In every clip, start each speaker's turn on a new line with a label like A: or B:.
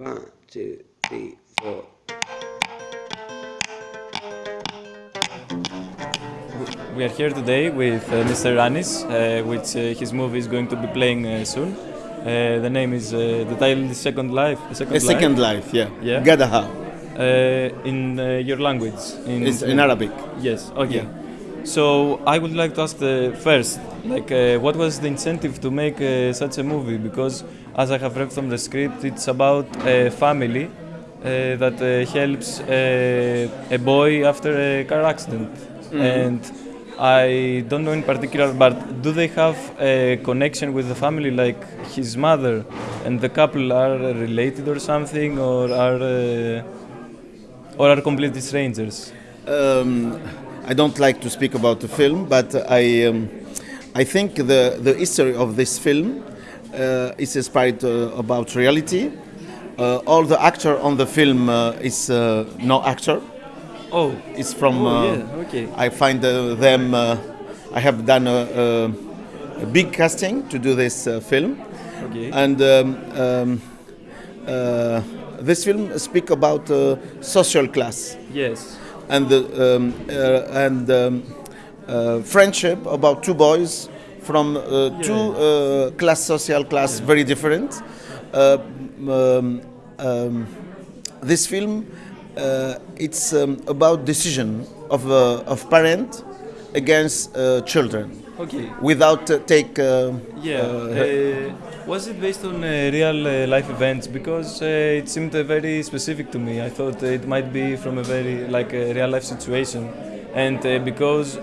A: One, two, three, four.
B: We are here today with uh, Mr. Anis, uh, which uh, his movie is going to be playing uh, soon. Uh, the name is uh, the title is Second Life. Second
C: A second life, yeah.
B: Yeah.
C: Gadaha.
B: Uh, in uh, your language. In,
C: It's in Arabic.
B: Yes. Okay.
C: Yeah.
B: So I would like to ask the first, like, uh, what was the incentive to make uh, such a movie? Because as I have read from the script, it's about a family uh, that uh, helps uh, a boy after a car accident, and I don't know in particular, but do they have a connection with the family, like his mother and the couple are related or something, or are uh, or are completely strangers?
C: Um, I don't like to speak about the film, but I, um, I think the, the history of this film uh, is inspired uh, about reality. Uh, all the actor on the film uh, is uh, no actor.
B: Oh,
C: It's from.
B: Oh,
C: uh,
B: yeah, okay.
C: I find uh, them. Uh, I have done a, a, a big casting to do this uh, film,
B: okay.
C: and um, um, uh, this film speak about uh, social class.
B: yes.
C: And the um, uh, and um, uh, friendship about two boys from uh, two uh, class social class very different. Uh, um, um, this film uh, it's um, about decision of uh, of parent against uh, children
B: Okay.
C: without uh, take uh,
B: Yeah.
C: uh,
B: Uh, was it based on uh, real life events? Because it seemed very specific to me. I thought it might be from a very like a real life situation, and because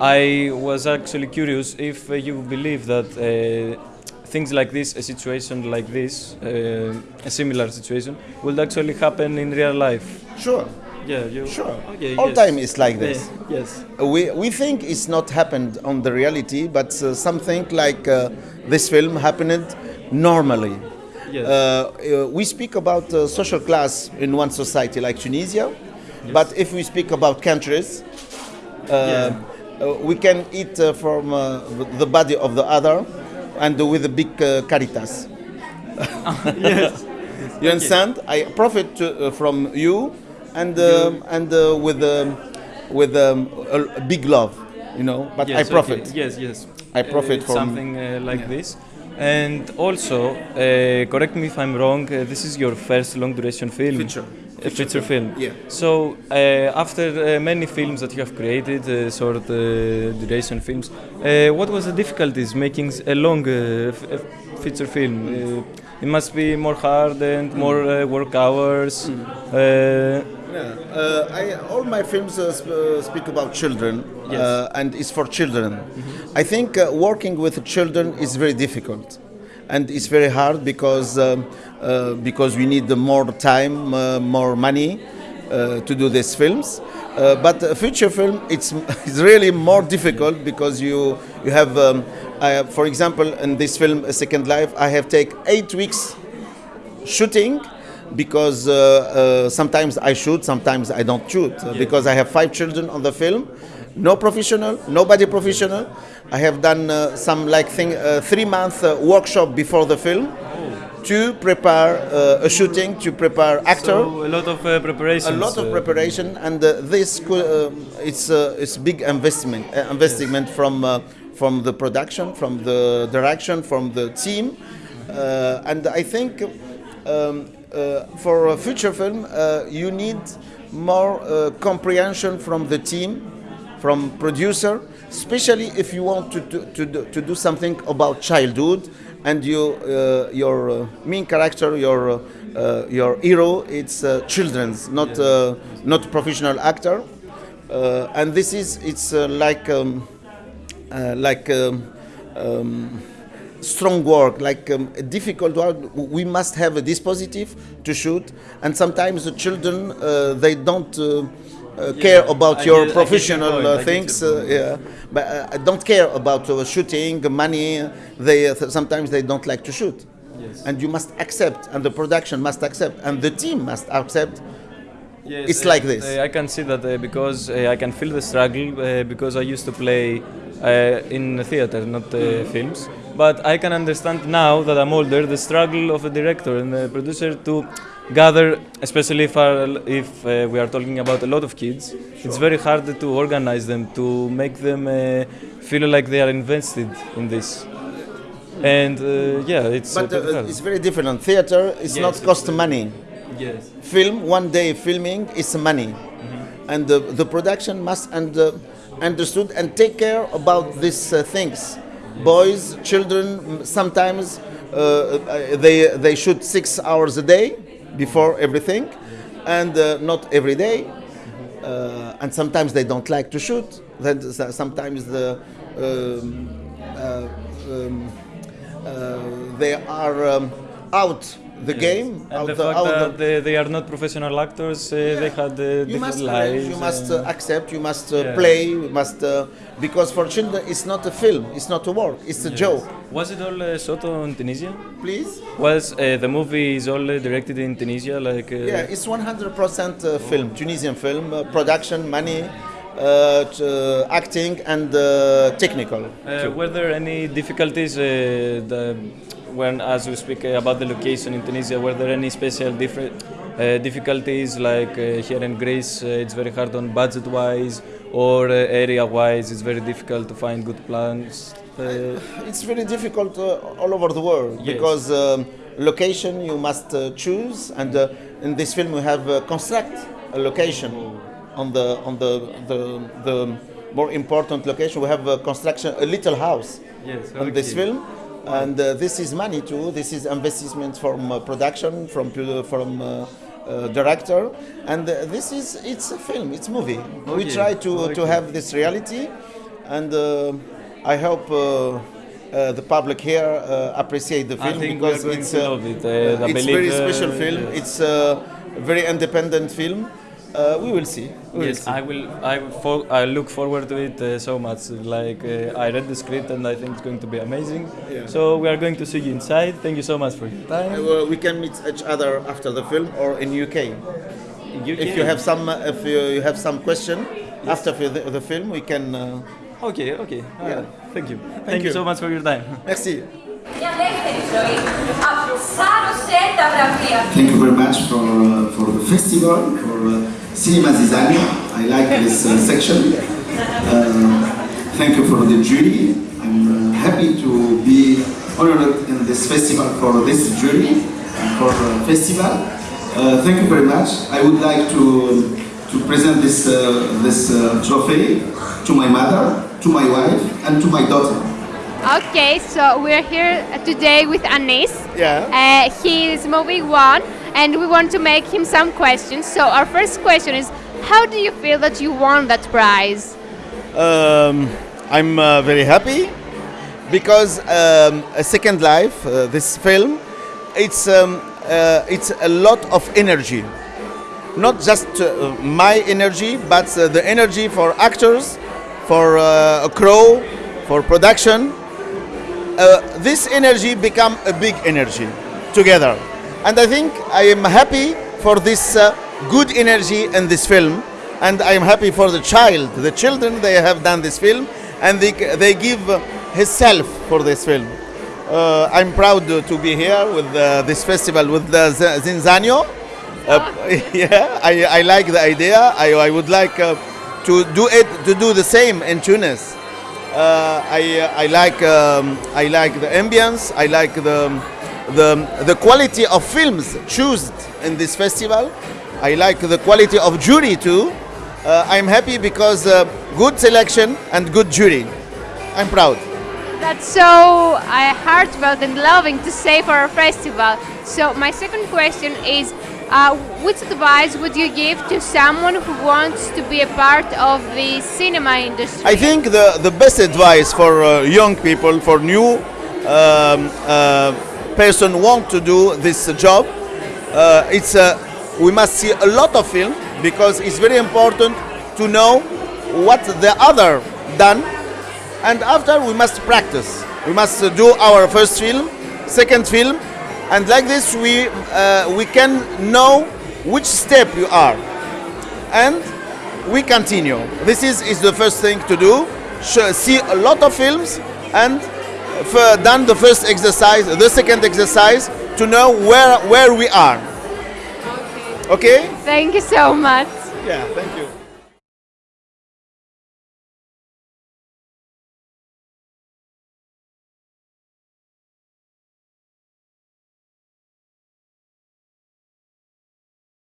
B: I was actually curious if you believe that. Things like this, a situation like this, a similar situation, would actually happen in real life.
C: sure
B: Yeah, you.
C: sure
B: Okay.
C: all
B: yes.
C: time is like this.
B: Yeah, yes.
C: we, we think it's not happened on the reality, but uh, something like uh, this film happened normally.
B: Yes.
C: Uh, uh, we speak about uh, social class in one society like Tunisia, but if we speak about countries, uh, uh, we can eat uh, from uh, the body of the other and with a big uh, caritas.
B: yes.
C: You understand? I profit to, uh, from you, and um, and uh, with um, with um, a, a big love, you know. But I profit.
B: okay. Yes, yes.
C: I profit
B: Uh,
C: from-
B: something uh, like this. And also, uh, correct me if I'm wrong. Uh, this is your first long duration film.
C: Feature.
B: A feature film.
C: Yeah.
B: So uh, after uh, many films that you have created, uh, short uh, duration films, uh, what was the difficulties making a long uh, f- f- feature film? Uh, it must be more hard and more uh, work hours. Uh,
C: Yeah. Uh, I, all my films uh, sp- uh, speak about children,
B: Yes.
C: uh, and it's for children. I think uh, working with children is very difficult, and it's very hard because um, uh, because we need more time, uh, more money uh, to do these films. Uh, but a feature film, it's, it's really more difficult because you you have, um, I, for example, in this film, A Second Life, I have take eight weeks shooting because uh, uh, sometimes I shoot, sometimes I don't shoot uh, because I have five children on the film. No professional, nobody professional. I have done uh, some like thing uh, three month uh, workshop before the film to prepare uh, a shooting, to prepare actor
B: so a lot of uh, preparation.
C: a lot of preparation and uh, this could, it's uh, it's big investment uh, investment from uh, from the production from the direction from the team uh, and I think um, uh, for a future film uh, you need more uh, comprehension from the team from producer especially if you want to, to, to, do, to do something about childhood and you uh, your uh, main character your uh, your hero it's uh, children's not uh, not professional actor. Uh, and this is it's uh, like um, uh, like um, um, strong work like um, a difficult work we must have a dispositive to shoot and sometimes the children uh, they don't uh, uh, care about
B: I
C: your
B: get- I get your
C: professional uh, things uh, yeah but uh, don't care about uh, shooting money they uh, sometimes they don't like to shoot
B: Yes.
C: and you must accept and the production must accept and the team must accept
B: Yes,
C: It's
B: uh,
C: like this.
B: uh, I can see that uh, because I can feel the struggle uh, because I used to play uh, in the theater, not uh, films. But I can understand now that I'm older the struggle of a director and a producer to gather, especially if, our, if uh, we are talking about a lot of kids, it's very hard to organize them, to make them uh, feel like they are invested in this. And uh, yeah, it's
C: But uh, it's very different. On Theater is
B: Yes,
C: not cost money.
B: Yes.
C: Film, one day filming is money.
B: Mm-hmm.
C: And the, the production must and, uh, understood and take care about these uh, things. Boys, children, sometimes uh, uh, they, they shoot six hours a day before everything, and uh, not every day. Uh, and sometimes they don't like to shoot. Then sometimes the um, uh, um, uh, they are um, out the game.
B: And
C: out
B: the fact
C: out
B: that
C: the-
B: they, they are not professional actors, uh, they had uh,
C: you
B: different
C: must
B: lives.
C: you must uh, accept, you must uh,
B: Yeah.
C: play, you must uh, because for children it's not a film, it's not a work, it's a joke.
B: Was it all uh, shot in Tunisia?
C: Please.
B: Was uh, the movie is all uh, directed in Tunisia? Like uh,
C: Yeah, it's 100% uh, film, Tunisian film, uh, production, money, uh, uh, acting, and uh, technical.
B: Uh, were there any difficulties uh, the, when, as we speak about the location in Tunisia? Were there any special different difficulties like here in Greece? It's very hard on budget-wise, or area-wise, it's very difficult to find good plans.
C: It's very difficult uh, all over the world
B: Yes.
C: because um, location you must uh, choose, and uh, in this film we have uh, construct a location on the on the the, the more important location. We have a construction a little house
B: Yes,
C: on this
B: okay.
C: film, and uh, this is money too. This is investment from uh, production, from from. Uh, uh, director and uh, this is it's a film it's movie we try to to have this reality and uh, I hope uh, uh, the public here uh, appreciate the film
B: think we are
C: because it's uh,
B: it.
C: It's
B: believe,
C: very special film.
B: yes.
C: It's a very independent film. Uh, we will see. We
B: yes, will
C: see.
B: I will. I, I look forward to it uh, so much. Like uh, I read the script and I think it's going to be amazing.
C: Yeah.
B: So we are going to see you inside. Thank you so much for your time.
C: Uh, well, we can meet each other after the film or in UK. UK? If you have some, uh, if you, have some question yes. after the, the, film, we can. Uh,
B: okay. Okay.
C: Yeah.
B: Thank you. Thank, Thank you.
C: you.
B: so much for your time.
C: Merci.
D: Thank you very much for, for the festival, for Cinema Zizanio. I like this uh, section. Uh, thank you for the jury. I'm uh, happy to be honored in this festival for this jury, and for the festival. Uh, thank you very much. I would like to, to present this, uh, this uh, trophy to my mother, to my wife, and to my daughter.
E: Okay, so we're here today with Anis.
C: Yeah.
E: Uh, he is moving one, and we want to make him some questions. So our first question is, how do you feel that you won that prize?
C: Um, I'm uh, very happy because um, a Second Life, uh, this film, it's um, uh, it's a lot of energy, not just uh, my energy, but uh, the energy for actors, for uh, a crew, for production. Uh, this energy become a big energy together, and I think I am happy for this uh, good energy in this film, and I am happy for the child, the children they have done this film, and they they give himself for this film. Uh, I'm proud to be here with uh, this festival with Zizanio. Uh, yeah, I, I like the idea. I, I would like uh, to do it to do the same in Tunis. Uh, I, I like um, I like the ambience. I like the the the quality of films chosen in this festival. I like the quality of jury too. Uh, I'm happy because uh, good selection and good jury. I'm proud.
E: That's so uh, heartfelt and loving to say for our festival. So my second question is, uh, which advice would you give to someone who wants to be a part of the cinema industry?
C: I think the, the best advice for uh, young people, for new um, uh, person want to do this job, uh, it's uh, we must see a lot of film because it's very important to know what the other done, and after we must practice. We must do our first film, second film, and like this we uh, we can know which step you are and we continue. This is, is the first thing to do. See a lot of films and done the first exercise, the second exercise to know where where we are. Okay?
E: Thank you so much.
C: Yeah, thank you.